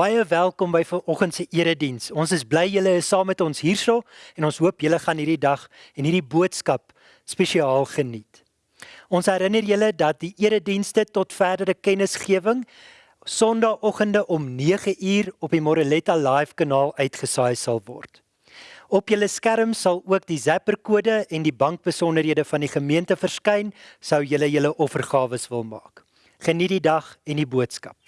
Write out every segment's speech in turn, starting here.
Baie welkom by vanoggend se erediens. Ons is bly julle is saam met ons hierso en ons hoop julle gaan hierdie dag en hierdie boodskap spesiaal geniet. Ons herinner julle dat die eredienste tot verdere kennisgewing Sondagoggende om 9uur op die Moreletta Live kanaal uitgesaai sal word. Op julle skerm sal ook die Zapper kode en die bankbesonderhede van die gemeente verskyn sou julle julle offergawe wil maak. Geniet die dag en die boodskap.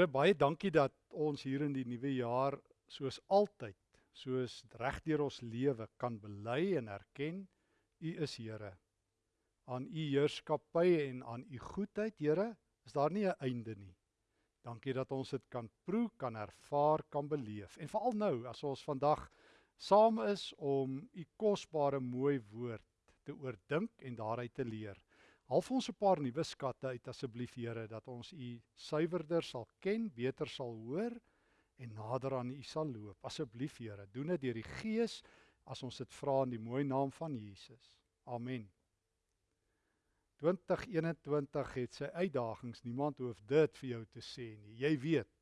Here baie dankie dat ons hier in die nuwe jaar soos altyd, soos regdeur ons lewe kan bely en erken U is Here. Aan U heerskappy en aan U goedheid, Here, is daar nie 'n einde nie. Dankie dat ons dit kan proe, kan ervaar, kan beleef. En veral nou as ons vandag saam is om U kosbare mooi woord te oordink en daaruit te leer. Half ons 'n paar nuwe skatte uit asseblief Here dat ons U suiwerder sal ken, beter sal hoor en nader aan U sal loop. Asseblief Here, doen dit deur die Gees as ons dit vra in die mooi naam van Jesus. Amen. 2021 het sy uitdagings. Niemand hoef dit vir jou te sê nie. Jy weet.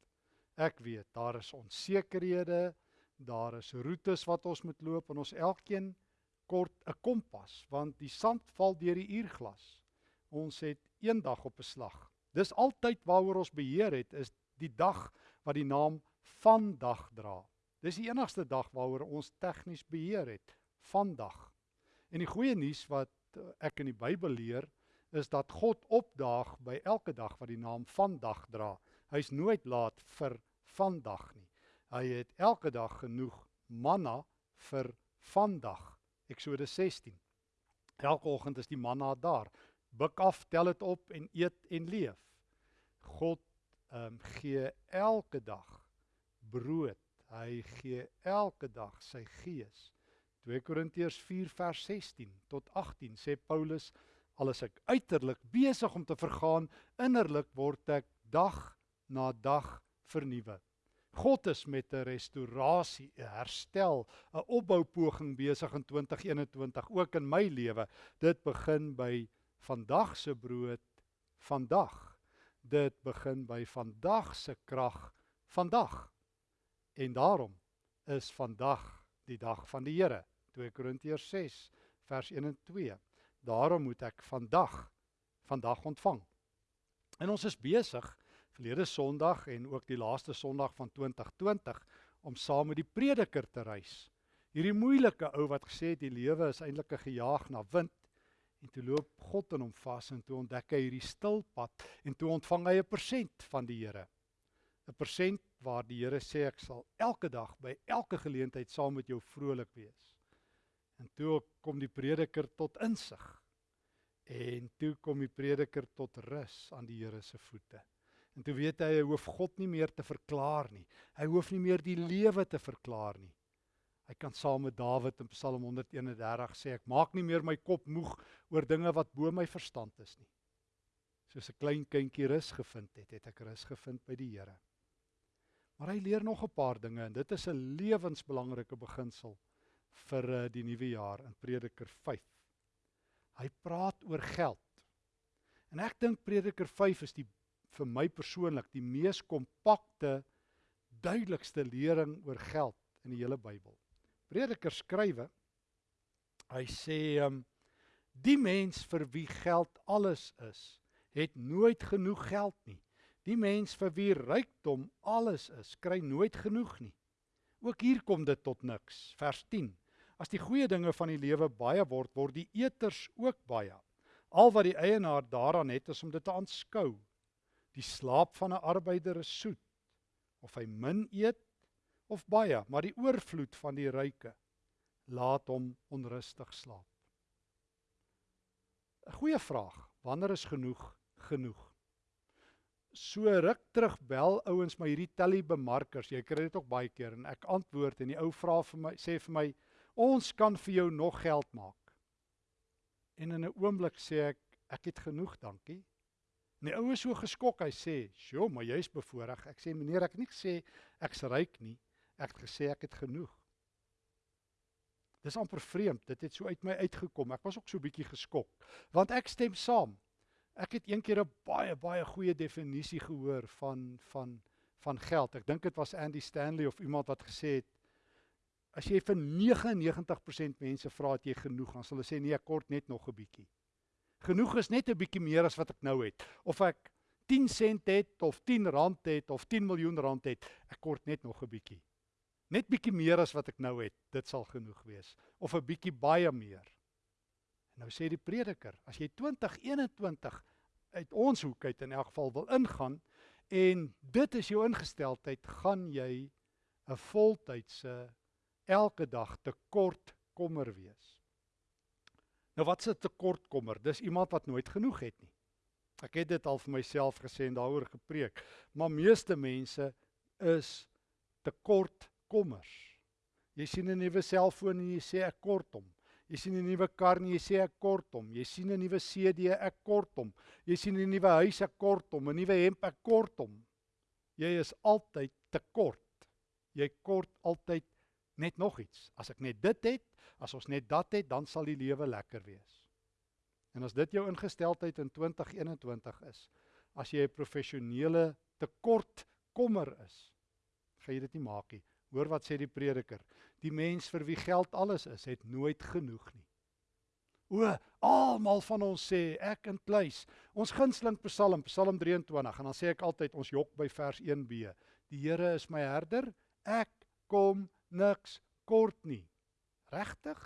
Ek weet daar is onsekerhede, daar is roetes wat ons moet loop en ons elkeen kort 'n kompas want die sand val deur die uurglas. Ons het een dag op 'n slag. Dis altyd waaroor ons beheer het is die dag wat die naam vandag dra. Dis die enigste dag waaroor ons tegnies beheer het, vandag. En die goeie nuus wat ek in die Bybel leer is dat God opdaag by elke dag wat die naam vandag dra. Hy's nooit laat vir vandag nie. Hy het elke dag genoeg manna vir vandag. Eksodus 16. Elke oggend is die manna daar. Buk af, tel dit op en eet en leef. God ehm um, gee elke dag brood. Hy gee elke dag sy gees. 2 Korintiërs 4 vers 16 tot 18 sê Paulus al is ek uiterlik besig om te vergaan, innerlik word ek dag na dag vernuwe. God is met 'n restaurasie, 'n herstel, 'n opboupoging besig in 2021 ook in my lewe. Dit begin by vandag se brood vandag. Dit begin by vandag se krag vandag. En daarom is vandag die dag van die Here. 2 Korintiërs 6 vers 1 en 2. Daarom moet ek vandag vandag ontvang. En ons is besig verlede Sondag en ook die laaste Sondag van 2020 om saam met die prediker te reis. Hierdie moeilike ou wat gesê het die lewe is eintlik 'n gejaag na wind en toe loop God in hom vas en toe ontdek hy hierdie stil pad en toe ontvang hy 'n persent van die Here. 'n Persent waar die Here sê ek sal elke dag by elke geleentheid saam met jou vrolik wees. En toe kom die prediker tot insig. En toe kom die prediker tot rus aan die Here se voete. En toe weet hy hy hoef God nie meer te verklaar nie. Hy hoef nie meer die lewe te verklaar nie. Hy kan saam met Dawid in Psalm 131 sê ek maak nie meer my kop moeg oor dinge wat bo my verstand is nie. Soos 'n klein kindjie rus gevind het, het ek rus gevind by die Here. Maar hy leer nog 'n paar dinge en dit is 'n lewensbelangrike beginsel vir eh, die nuwe jaar in Prediker 5. Hy praat oor geld. En ek dink Prediker 5 is die vir my persoonlik die mees kompakte duidelikste lering oor geld in die hele Bybel. Prediker skrywe hy sê um, die mens vir wie geld alles is, het nooit genoeg geld nie. Die mens vir wie rykdom alles is, kry nooit genoeg nie. Ook hier kom dit tot niks. Vers 10. As die goeie dinge van die lewe baie word, word die eters ook baie. Al wat die eienaar daaraan het is om dit te aanskou. Die slaap van 'n arbeider is soet, of hy min eet of baie, maar die oorvloed van die ryke laat hom onrustig slaap. 'n Goeie vraag. Wanneer is genoeg genoeg? So ruk terug bel ouens my hierdie telly bemarkers. Jy kry dit ook baie keer en ek antwoord en die ou vra vir my sê vir my ons kan vir jou nog geld maak. En in 'n oomblik sê ek ek het genoeg, dankie. En die ou is so geskok, hy sê, "Sjoe, maar jy's bevoorreg." Ek sê, "Meneer, ek het nie gesê ek's ryk nie. Ek het gesê ek het genoeg." Dis amper vreemd. Dit het so uit my uitgekom. Ek was ook so bietjie geskok, want ek stem saam. Ek het eendag 'n baie baie goeie definisie gehoor van van van geld. Ek dink dit was Andy Stanley of iemand wat gesê het as jy vir 99% mense vra het jy genoeg, dan sal hulle sê nee, ek kort net nog 'n bietjie. Genoeg is net 'n bietjie meer as wat ek nou het. Of ek 10 sent het of 10 rand het of 10 miljoen rand het, ek kort net nog 'n bietjie. Net bietjie meer as wat ek nou het, dit sal genoeg wees of 'n bietjie baie meer. En nou sê die prediker, as jy 2021 uit ons hoek uit in elk geval wil ingaan en dit is jou ingesteldheid, gaan jy 'n voltydse elke dag tekort kommer wees. Nou wat se tekortkommer? Dis iemand wat nooit genoeg het nie. Ek het dit al vir myself gesê en daaroor gepreek. Maar meeste mense is tekortkommers. Jy sien 'n nuwe selfoon en jy sê ek kort hom. Jy sien 'n nuwe kar en jy sê ek kort hom. Jy sien 'n nuwe CD ek kort hom. Jy sien 'n nuwe huis ek kort hom, 'n nuwe hemp ek kort hom. Jy is altyd tekort. Jy kort altyd net nog iets. As ek net dit het, as ons net dat het, dan sal die lewe lekker wees. En as dit jou ingesteldheid in 2021 is, as jy 'n professionele tekort kommer is, gaan jy dit nie maak nie. Hoor wat sê die prediker? Die mens vir wie geld alles is, het nooit genoeg nie. O, almal van ons sê ek in pleis. Ons gunsteling Psalm, Psalm 23 en dan sê ek altyd ons jok by vers 1b. Die Here is my herder, ek kom niks kort nie. Regtig?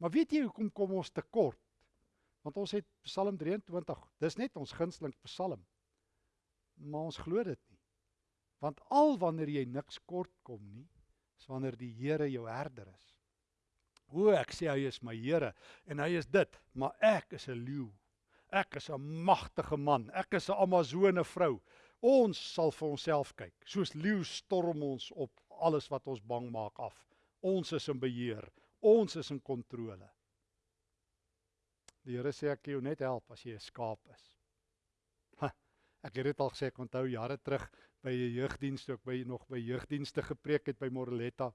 Maar weet jy hoekom kom ons te kort? Want ons het Psalm 23. Dis net ons gunsteling Psalm. Maar ons glo dit nie. Want al wanneer jy niks kort kom nie, is wanneer die Here jou herder is. O, ek sê hy is my Here en hy is dit, maar ek is 'n leeu. Ek is 'n magtige man. Ek is 'n Amazone vrou. Ons sal vir onsself kyk. Soos leeu storm ons op alles wat ons bang maak af. Ons is in beheer. Ons is in kontrole. Die Here sê ek jou net help as jy 'n skaap is. Ek het dit al gesê, ek onthou jare terug by 'n jeugdiens toe ek by nog by jeugdienste gepreek het by Moreletta.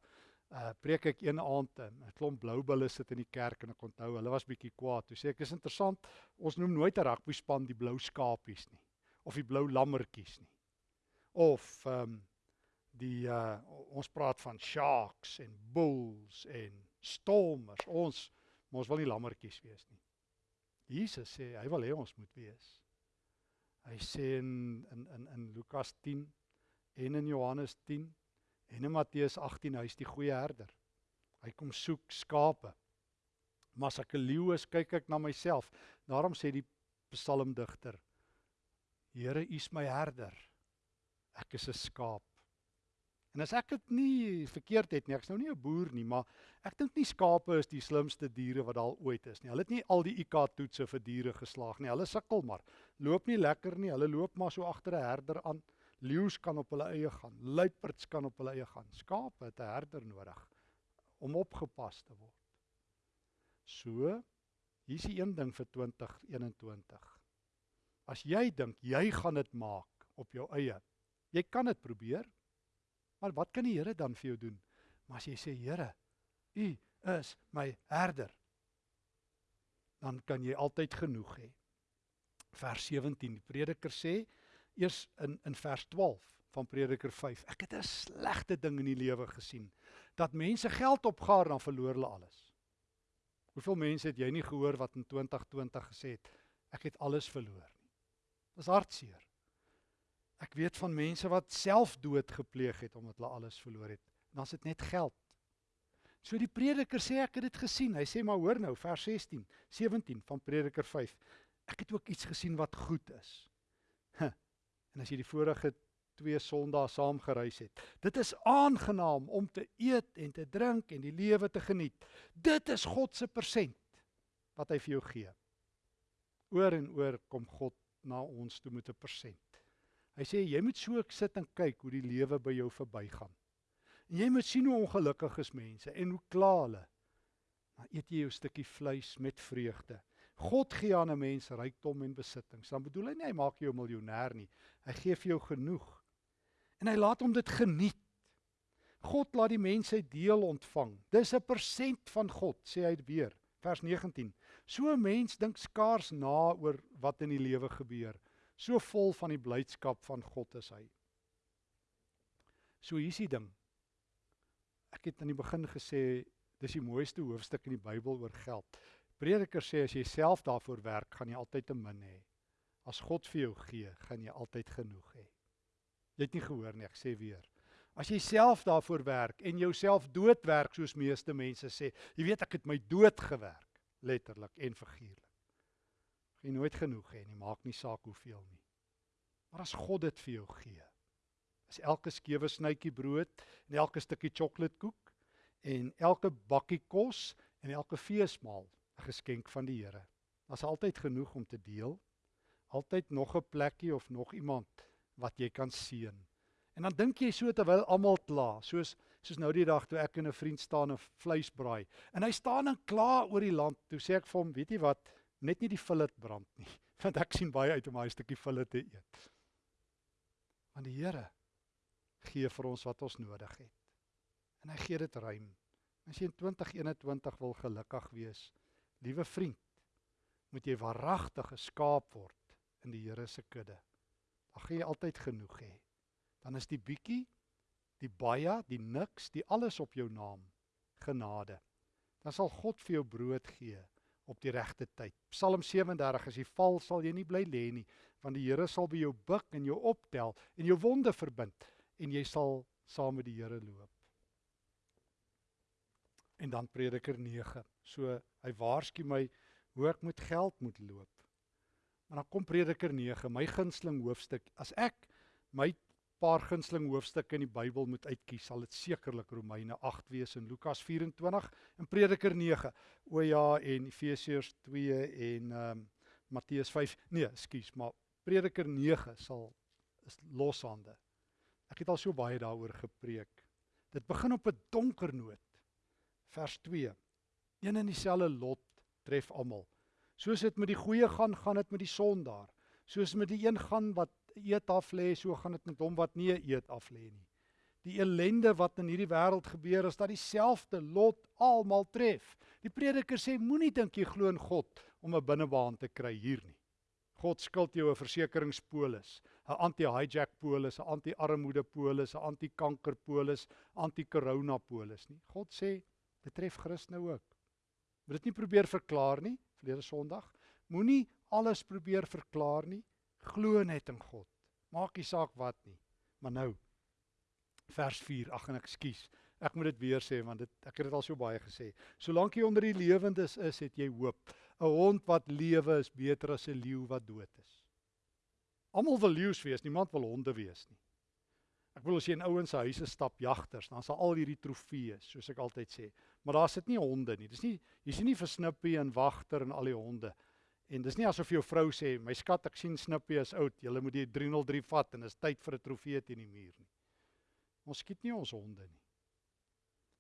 Uh preek ek een aand 'n klomp blou bulle sit in die kerk en ek onthou hulle was bietjie kwaad. Toe sê ek is interessant, ons noem nooit 'n rugby span die blou skapies nie of die blou lammertjies nie. Of ehm um, die uh ons praat van sharks en bulls en stormers. Ons ons wil nie lammertjies wees nie. Jesus sê hy wil hê ons moet wees. Hy sê in in in in Lukas 10 en in Johannes 10 en in Matteus 18 hy's die goeie herder. Hy kom soek skape. Maar as ek 'n leeu is, kyk ek na myself. Daarom sê die psalmdigter: Here, U is my herder. Ek is 'n skaap. En as ek dit nie verkeerd het nie, ek's nou nie 'n boer nie, maar ek dink nie skape is die slimste diere wat daar ooit is nie. Hulle het nie al die IQ toetse vir diere geslaag nie. Hulle sukkel maar. Loop nie lekker nie. Hulle loop maar so agter 'n herder aan. Leeu's kan op hulle eie gaan. Luiperds kan op hulle eie gaan. Skape het 'n herder nodig om opgepas te word. So, hier's die een ding vir 2021. As jy dink jy gaan dit maak op jou eie, jy kan dit probeer. Maar wat kan die Here dan vir jou doen? Maar as jy sê Here, U is my herder, dan kan jy altyd genoeg hê. Vers 17, die prediker sê eers in in vers 12 van Prediker 5. Ek het 'n slegte ding in die lewe gesien dat mense geld opgaar dan verloor hulle alles. Hoeveel mense het jy nie gehoor wat in 2020 gesê het ek het alles verloor nie. Dis hartseer. Ek weet van mense wat selfdood gepleeg het omdat hulle alles verloor het. Dan is dit net geld. So die prediker sê ek het dit gesien. Hy sê maar hoor nou vers 16, 17 van Prediker 5. Ek het ook iets gesien wat goed is. Huh. En as jy die vorige twee Sondae saam gereis het. Dit is aangenaam om te eet en te drink en die lewe te geniet. Dit is God se persent wat hy vir jou gee. Oor en oor kom God na ons toe met 'n persent. Hy sê jy moet so sit en kyk hoe die lewe by jou verbygaan. En jy moet sien hoe ongelukkig is mense en hoe kla hulle. Dan eet jy jou stukkie vleis met vreugde. God gee aan 'n mens rykdom en besittings. Dan bedoel hy nie hy maak jou 'n miljonair nie. Hy gee vir jou genoeg. En hy laat hom dit geniet. God laat die mense deel ontvang. Dis 'n persent van God, sê hy weer, vers 19. So 'n mens dink skaars na oor wat in die lewe gebeur. So vol van die blydskap van God is hy. So hier's die ding. Ek het aan die begin gesê dis die mooiste hoofstuk in die Bybel oor geld. Prediker sê as jy self daarvoor werk, gaan jy altyd te min hê. As God vir jou gee, gaan jy altyd genoeg hê. Jy het nie gehoor nie, ek sê weer. As jy self daarvoor werk en jouself doodwerk soos meeste mense sê, jy weet ek het my dood gewerk, letterlik en figuurlik gaan jy nooit genoeg hê nie, maak nie saak hoeveel nie. Maar as God dit vir jou gee, is elke skewe snytjie brood en elke stukkie sjokoladekoek en elke bakkie kos en elke feesmaal geskenk van die Here. Daar's altyd genoeg om te deel. Altyd nog 'n plekkie of nog iemand wat jy kan seën. En dan dink jy so terwyl almal kla, soos soos nou die dag toe ek en 'n vriend staan en vleis braai. En hy staan en kla oor die land. Toe sê ek vir hom, weet jy wat? net nie die fillet brand nie, want ek sien baie uit om daai stukkie fillet te eet. Want die Here gee vir ons wat ons nodig het. En hy gee dit ruim. As jy in 2021 wil gelukkig wees, liewe vriend, moet jy waaragtig geskaap word in die Here se kudde. Dan gaan jy altyd genoeg hê. Dan is die bietjie die baie, die niks, die alles op jou naam, genade. Dan sal God vir jou brood gee op die regte tyd. Psalm 37 as jy val sal jy nie bly lê nie, want die Here sal by jou buig en jou optel en jou wonde verbind en jy sal saam met die Here loop. En dan Prediker 9. So hy waarsku my hoe ek met geld moet loop. Maar dan kom Prediker 9, my gunsteling hoofstuk. As ek my paar gunsteling hoofstukke in die Bybel moet uitkies, sal dit sekerlik Romeine 8 wees en Lukas 24 en Prediker 9. O ja, en Efesiërs 2 en ehm um, Matteus 5. Nee, ekskuus, maar Prediker 9 sal is loshande. Ek het al so baie daaroor gepreek. Dit begin op 'n donker noot. Vers 2. Een en dieselfde lot tref almal. Soos dit met die goeie gaan, gaan dit met die sondaar. Soos met die een gaan wat eet af lê, so gaan dit met hom wat nie eet af lê nie. Die ellende wat in hierdie wêreld gebeur, is dat dieselfde lot almal tref. Die prediker sê moenie dink jy glo in God om 'n binnebaan te kry hier nie. God skuld jou 'n versekeringspolis, 'n anti-hijack polis, 'n anti-armoede polis, 'n anti-kanker polis, anti-corona polis nie. God sê dit tref Christene ook. Moet dit nie probeer verklaar nie, verlede Sondag. Moenie alles probeer verklaar nie. Glo net in God. Maak nie saak wat nie. Maar nou vers 4. Ag en ekskuus. Ek moet dit weer sê want dit ek het dit al so baie gesê. Solank jy onder die lewendes is, het jy hoop. 'n Hond wat lewe is beter as 'n leeu wat dood is. Almal wil leeu's wees, niemand wil honde wees nie. Ek wil as jy in ouens se huise stap jagters, dan sal al hierdie trofeeë, soos ek altyd sê. Maar daar sit nie honde nie. Dis nie jy sien nie vir Snippie en Wagter en al die honde. En dis nie asof jou vrou sê, "My skat, ek sien Snippie is oud. Jy moet die 303 vat en is tyd vir 'n trofee teen die muur nie." Ons skiet nie ons honde nie.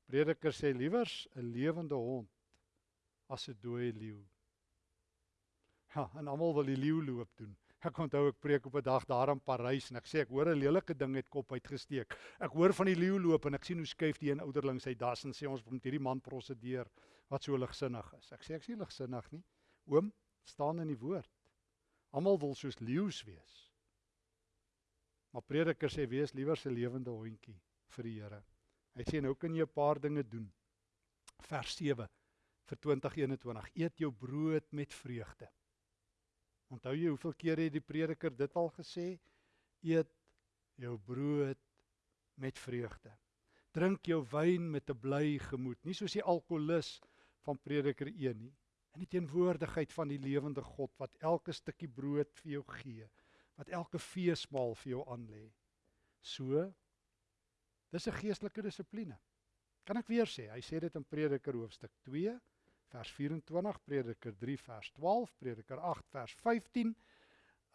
Prediker sê liewers 'n lewende hond as 'n dooie leeu. Ja, en almal wil die leeu loop doen. Ek onthou ek preek op 'n dag daar in Parys en ek sê ek hoor 'n lelike ding het kop uitgesteek. Ek hoor van die leeu loop en ek sien hoe skuif die een ouderling sy das en sê ons moet hierdie man prosedeer wat so ligsinnig is. Ek sê ek sien ligsinnig nie. Oom, staan in die woord. Almal wil soos leeu's wees. Maar prediker sê wees liewer 'n lewende hondjie vir die Here. Hy sê nou kan jy 'n paar dinge doen. Vers 7 vir 2021. Eet jou brood met vreugde. Onthou jy hoeveel keer het die prediker dit al gesê? Eet jou brood met vreugde. Drink jou wyn met 'n bly gemoed, nie soos die alkoholus van prediker 1 nie in die teenwoordigheid van die lewende God wat elke stukkie brood vir jou gee, wat elke feesmaal vir jou aanlê. So dis 'n geestelike dissipline. Kan ek weer sê, hy sê dit in Prediker hoofstuk 2 vers 24, Prediker 3 vers 12, Prediker 8 vers 15,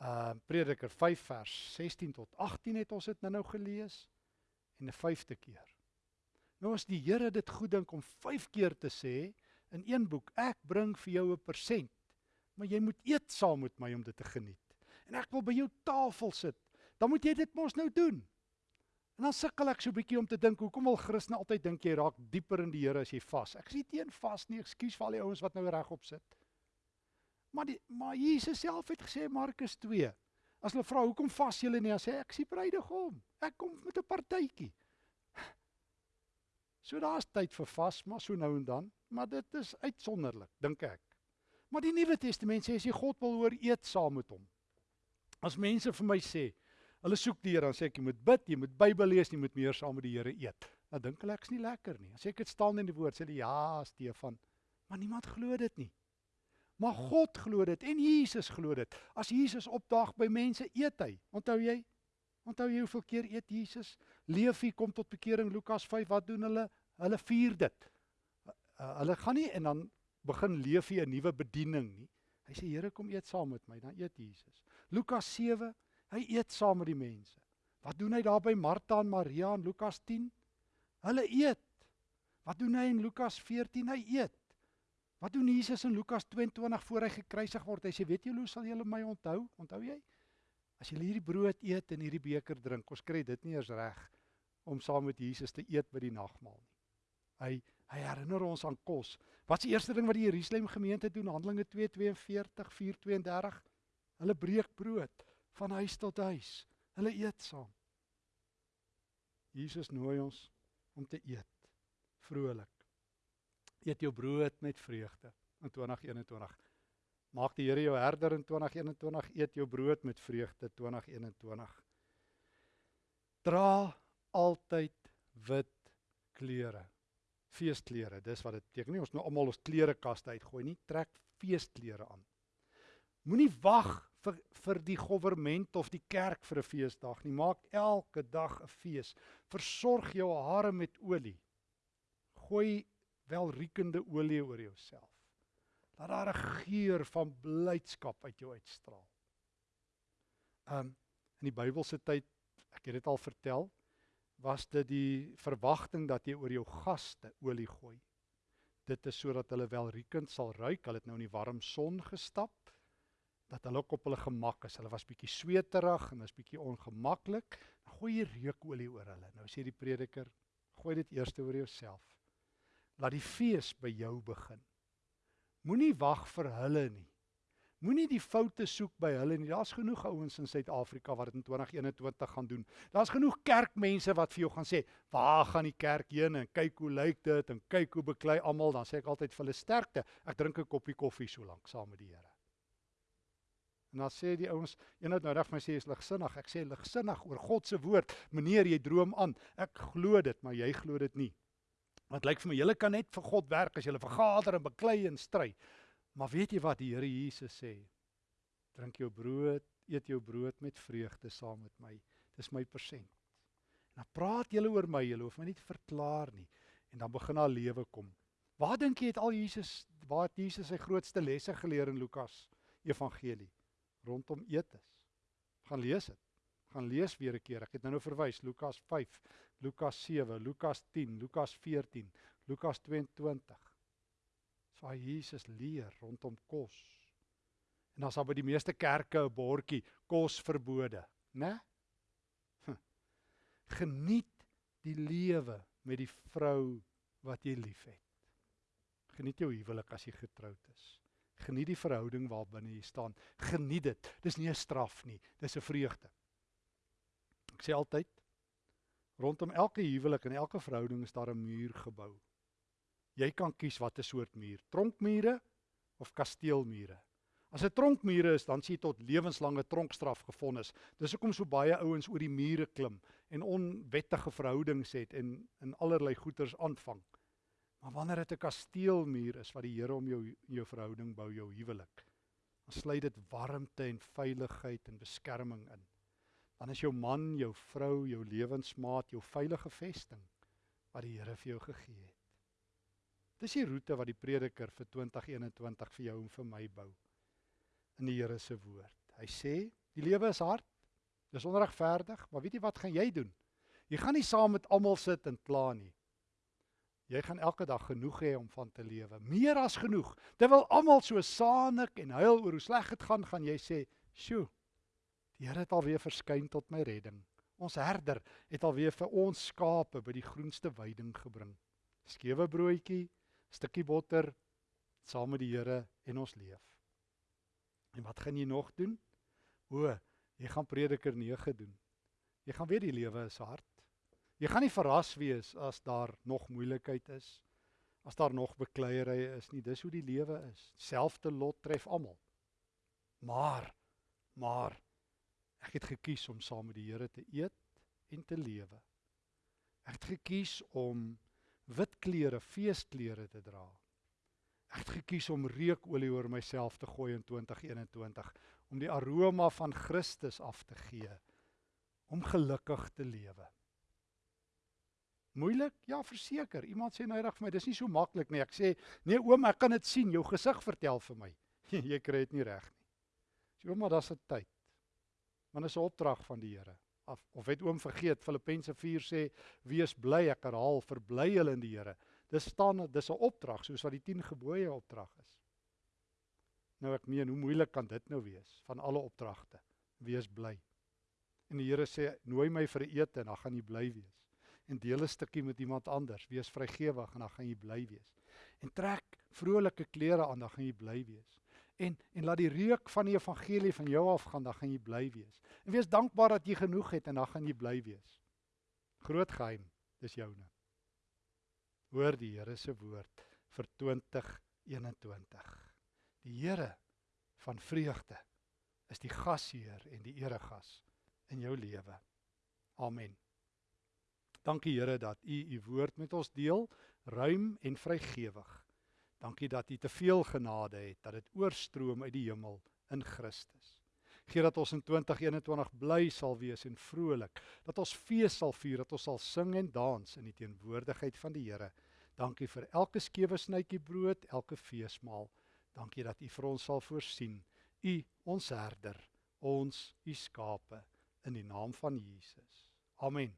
uh Prediker 5 vers 16 tot 18 het ons dit nou-nou gelees en 'n vyfde keer. Nou as die Here dit goed dink om 5 keer te sê, in een boek, ek bring vir jou 'n persent, maar jy moet eet saam met my om dit te geniet. En ek wil by jou tafel sit. Dan moet jy dit mos nou doen. En dan sukkel ek so 'n bietjie om te dink, hoekom wil Christene altyd dink jy raak dieper in die Here as jy vas? Ek sê teen vas nie, ekskuus vir al die ouens wat nou regop sit. Maar die maar Jesus self het gesê Markus 2. As hulle vra hoekom vas julle nie, dan sê ek sien bruidegom. Ek kom met 'n partytjie. So daar's tyd vir vas, maar so nou en dan maar dit is uitsonderlik, dink ek. Maar die Nuwe Testament sê as jy God wil hoor, eet saam met hom. As mense vir my sê, hulle soek die Here, dan sê ek jy moet bid, jy moet Bybel lees, jy moet meer saam met die Here eet. Dan dink hulle ek's nie lekker nie. As ek dit staan in die woord, sê hulle ja, Stefan, maar niemand glo dit nie. Maar God glo dit en Jesus glo dit. As Jesus opdaag by mense, eet hy. Onthou jy? Onthou jy hoeveel keer eet Jesus? Leefie kom tot bekering Lukas 5. Wat doen hulle? Hulle vier dit uh, hulle gaan nie en dan begin leef hy 'n nuwe bediening nie. Hy sê Here kom eet saam met my, dan eet Jesus. Lukas 7, hy eet saam met die mense. Wat doen hy daar by Martha en Maria in Lukas 10? Hulle eet. Wat doen hy in Lukas 14? Hy eet. Wat doen Jesus in Lukas 22 voor hy gekruisig word? Hy sê, "Weet julle hoe sal julle my onthou? Onthou jy? As julle hierdie brood eet en hierdie beker drink, ons kry dit nie eens reg om saam met Jesus te eet by die nagmaal nie." Hy Hy herinner ons aan kos. Wat is die eerste ding wat die Jerusalem gemeente doen? Handelinge 2:42, 4:32. Hulle breek brood van huis tot huis. Hulle eet saam. Jesus nooi ons om te eet. Vrolik. Eet jou brood met vreugde in 2021. Maak die Here jou herder in 2021. Eet jou brood met vreugde 2021. Dra altyd wit klere. Feesklere, dis wat dit beteken. Nie ons nou almal ons klerekaste uitgooi nie. Trek feesklere aan. Moenie wag vir vir die regering of die kerk vir 'n feesdag nie. Maak elke dag 'n fees. Versorg jou hare met olie. Gooi welriekende olie oor jouself. Laat daar 'n geur van blydskap uit jou uitstraal. Um in die Bybelse tyd, ek het dit al vertel, was dit die verwagting dat jy oor jou gaste olie gooi. Dit is sodat hulle welriekend sal ruik. Hulle het nou in die warm son gestap dat hulle ook op hulle gemak is. Hulle was bietjie sweterig en was bietjie ongemaklik. Dan gooi jy reukolie oor hulle. Nou sê die prediker, gooi dit eers oor jouself. Laat die fees by jou begin. Moenie wag vir hulle nie. Moenie die foute soek by hulle nie. Daar's genoeg ouens in Suid-Afrika wat dit in 2021 gaan doen. Daar's genoeg kerkmense wat vir jou gaan sê, "Waar gaan die kerk heen en kyk hoe lyk dit en kyk hoe beklei almal." Dan sê ek altyd vir hulle sterkte. Ek drink 'n koppie koffie so lank saam met die Here. En dan sê die ouens, een het nou reg my sê is ligsinnig. Ek sê ligsinnig oor God se woord. Meneer, jy droom aan. Ek glo dit, maar jy glo dit nie. Want lyk vir my julle kan net vir God werk as julle vergader en beklei en stry. Maar weet jy wat die Here Jesus sê? Drink jou brood, eet jou brood met vreugde saam met my. Dis my persent. En dan praat julle oor my, julle hoef my nie te verklaar nie. En dan begin daar lewe kom. Waar dink jy het al Jesus, waar het Jesus sy grootste lesse geleer in Lukas Evangelie? Rondom eetes. Gaan lees dit. Gaan lees weer 'n keer. Ek het nou nou verwys Lukas 5, Lukas 7, Lukas 10, Lukas 14, Lukas 22. So Jesus leer rondom kos. En dan's daar by die meeste kerke 'n bordjie kos verbode, né? Hm. Geniet die lewe met die vrou wat jy liefhet. Geniet jou huwelik as jy getroud is. Geniet die verhouding waarbinne jy staan. Geniet dit. Dis nie 'n straf nie, dis 'n vreugde. Ek sê altyd rondom elke huwelik en elke verhouding is daar 'n muur gebou. Jy kan kies watter soort muur, tronkmure of kasteelmure. As 'n tronkmure is, dan sien jy tot lewenslange tronkstraf gevonnis. Dis hoekom so baie ouens oor die mure klim en onwettige verhoudings het en in allerlei goeters aanvang. Maar wanneer dit 'n kasteelmuur is wat die Here om jou jou verhouding bou, jou huwelik, dan sluit dit warmte en veiligheid en beskerming in. Dan is jou man, jou vrou, jou lewensmaat, jou veilige vesting wat die Here vir jou gegee het. Dis die roete wat die prediker vir 2021 vir jou en vir my bou in die Here se woord. Hy sê, die lewe is hard. Dis onregverdig, maar weet jy wat gaan jy doen? Jy gaan nie saam met almal sit en kla nie. Jy gaan elke dag genoeg hê om van te lewe, meer as genoeg. Terwyl almal so saanik en huil oor hoe sleg dit gaan, gaan jy sê, "Sjoe, die Here het alweer verskyn tot my redding. Ons herder het alweer vir ons skape by die groenste weiding gebring. Skewe broodjie, stukkie botter saam met die Here en ons leef." En wat gaan jy nog doen? O, jy gaan Prediker 9 doen. Jy gaan weet die lewe is hard. Jy gaan nie verras wees as daar nog moeilikheid is, as daar nog bekleierery is nie. Dis hoe die lewe is. Selfde lot tref almal. Maar maar ek het gekies om saam met die Here te eet en te lewe. Ek het gekies om wit klere, feesklere te dra. Ek het gekies om reukolie oor myself te gooi in 2021 om die aroma van Christus af te gee om gelukkig te lewe. Moeilik? Ja, verseker. Iemand sê nou reg vir my, dis nie so maklik nie. Ek sê, "Nee oom, ek kan dit sien. Jou gesig vertel vir my." jy kry dit nie reg nie. Sê oom, maar dis 'n tyd. Want dit is 'n opdrag van die Here. Of of het oom vergeet Filippense 4 sê, "Wees bly." Ek herhaal, verbly julle in die Here. Dis staan dis 'n opdrag soos wat die 10 gebooie opdrag is. Nou ek meen, hoe moeilik kan dit nou wees van alle opdragte? Wees bly. En die Here sê, "Nooi my vir 'n ete en dan gaan jy bly wees." En deel 'n stukkie met iemand anders. Wees vrygewig en dan gaan jy bly wees. En trek vrolike klere aan, dan gaan jy bly wees. En en laat die reuk van die evangelie van jou af gaan, dan gaan jy bly wees. En wees dankbaar dat jy genoeg het en dan gaan jy bly wees. Groot geheim, dis joune. Hoor die Here se woord vir 2021. Die Here van vreugde is die gasheer en die eregas in jou lewe. Amen. Dankie Here dat U U woord met ons deel, ruim en vrygewig. Dankie dat U te veel genade het, dat dit oorstroom uit die hemel in Christus. Gee dat ons in 2021 bly sal wees en vrolik, dat ons fees sal vier, dat ons sal sing en dans in die teenwoordigheid van die Here. Dankie vir elke skewe snytjie brood, elke feesmaal. Dankie dat U vir ons sal voorsien. U ons herder, ons U skape in die naam van Jesus. Amen.